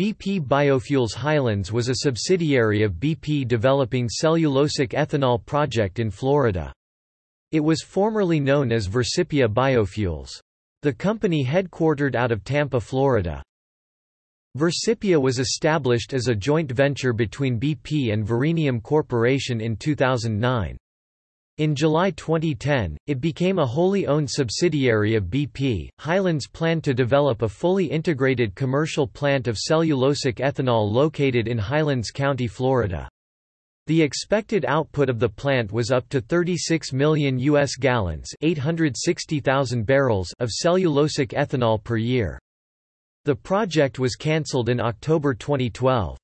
BP Biofuels Highlands was a subsidiary of BP developing cellulosic ethanol project in Florida. It was formerly known as Vercipia Biofuels. The company headquartered out of Tampa, Florida. Vercipia was established as a joint venture between BP and Verenium Corporation in 2009. In July 2010, it became a wholly owned subsidiary of BP. Highlands planned to develop a fully integrated commercial plant of cellulosic ethanol located in Highlands County, Florida. The expected output of the plant was up to 36 million US gallons, 860,000 barrels of cellulosic ethanol per year. The project was cancelled in October 2012.